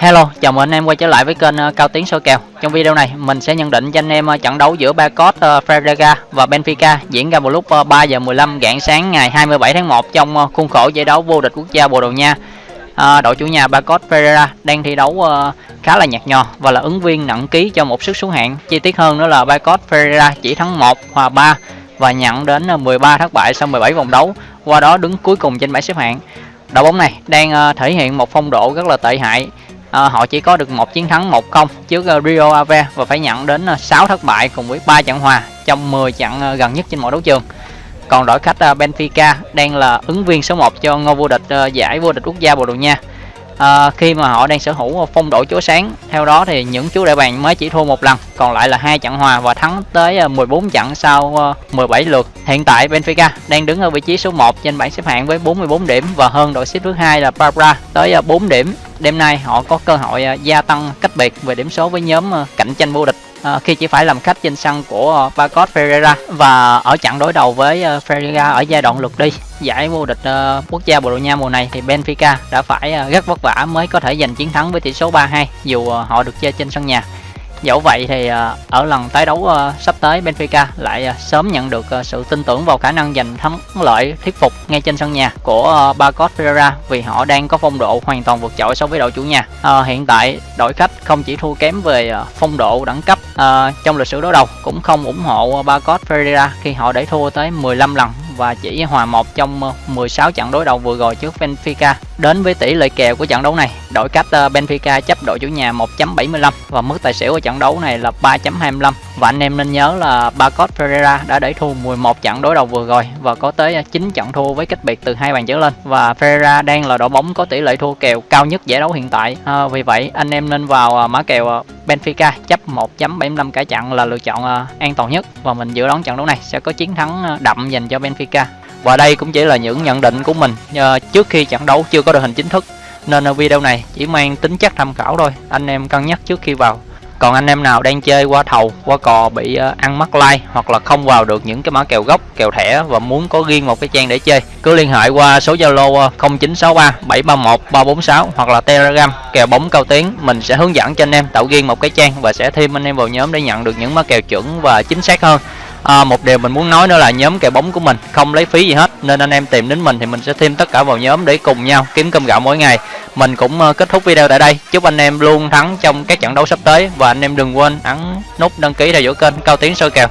Hello, chào mừng anh em quay trở lại với kênh ờ, Cao Tiến soi kèo. Trong video này, mình sẽ nhận định cho anh em ờ, trận đấu giữa ba cốt Ferreira và Benfica diễn ra vào lúc ờ, 3 giờ 15 rạng sáng ngày 27 tháng 1 trong khuôn khổ giải đấu vô địch quốc gia Bồ Đào Nha. à, đội chủ nhà Bacot Ferreira đang thi đấu uh, khá là nhạt nhò và là ứng viên nặng ký cho một sức xuống hạng. Chi tiết hơn nữa là Bacot Ferreira chỉ thắng 1 hòa 3 và nhận đến 13 thất bại sau 17 vòng đấu, qua đó đứng cuối cùng trên bảng xếp hạng. Đội bóng này đang uh, thể hiện một phong độ rất là tệ hại à, họ chỉ có được một chiến thắng 1-0 trước uh, Rio Ave và phải nhận đến ờ, uh, 6 thất bại cùng với 3 trận hòa trong 10 trận uh, gần nhất trên mọi đấu trường. Còn đội khách uh, Benfica đang là ứng viên số 1 cho ngôi vô địch uh, giải vô địch quốc gia Bồ Đào Nha. À, khi mà họ đang sở hữu phong độ chúa sáng theo đó thì những chú đại bàng mới chỉ thua một lần còn lại là hai trận hòa và thắng tới ờ, 14 trận sau ờ, 17 lượt. Hiện tại Benfica đang đứng ở vị trí số 1 trên bảng xếp hạng với 44 điểm và hơn đội xếp thứ hai là Barbara tới 4 điểm. Đêm nay họ có cơ hội gia tăng cách biệt về điểm số với nhóm cạnh tranh vô địch à, khi chỉ phải làm khách trên sân của Bacot Ferreira và ở trận đối đầu với Ferreira ở giai đoạn lượt đi giải vô địch uh, quốc gia Bồ Đào Nha mùa này thì Benfica đã phải uh, rất vất vả mới có thể giành chiến thắng với tỷ số 3-2 dù uh, họ được chơi trên sân nhà Dẫu vậy thì ở lần tái đấu sắp tới Benfica lại sớm nhận được sự tin tưởng vào khả năng giành thắng lợi thuyết phục ngay trên sân nhà của Bacot Ferreira vì họ đang có phong độ hoàn toàn vượt trội so với đội chủ nhà. À, hiện tại đội khách không chỉ thua kém về phong độ đẳng cấp à, trong lịch sử đối đầu cũng không ủng hộ Bacot Ferreira khi họ để thua tới 15 lần và chỉ hòa một trong ờ, 16 trận đối đầu vừa rồi trước Benfica. Đến với tỷ lệ kèo của trận đấu này, đội cách ờ, Benfica chấp đội chủ nhà 1.75 và mức tài xỉu của trận đấu này là 3.25. Và anh em nên nhớ là Bacot Ferreira đã để thua 11 trận đối đầu vừa rồi và có tới ờ, 9 trận thua với cách biệt từ hai bàn trở lên và Ferreira đang là đội bóng có tỷ lệ thua kèo cao nhất giải đấu hiện tại. À, vì vậy anh em nên vào mã kèo Benfica chấp 1.75 cả trận là lựa chọn an toàn nhất và mình dự đoán trận đấu này sẽ có chiến thắng đậm dành cho Benfica. Và đây cũng chỉ là những nhận định của mình trước khi trận đấu chưa có đội hình chính thức nên ở video này chỉ mang tính chất tham khảo thôi. Anh em cân nhắc trước khi vào còn anh em nào đang chơi qua thầu, qua cò bị ờ, ăn mắc like hoặc là không vào được những cái mã kèo gốc, kèo thẻ và muốn có riêng một cái trang để chơi, cứ liên hệ qua số zalo 0963 731 346 hoặc là telegram, kèo bóng cao tiếng mình sẽ hướng dẫn cho anh em tạo riêng một cái trang và sẽ thêm anh em vào nhóm để nhận được những mã kèo chuẩn và chính xác hơn à, một điều mình muốn nói nữa là nhóm kèo bóng của mình không lấy phí gì hết nên anh em tìm đến mình thì mình sẽ thêm tất cả vào nhóm để cùng nhau kiếm cơm gạo mỗi ngày. Mình cũng ờ, kết thúc video tại đây. Chúc anh em luôn thắng trong các trận đấu sắp tới và anh em đừng quên ấn nút đăng ký theo dõi kênh cao tiến soi kèo.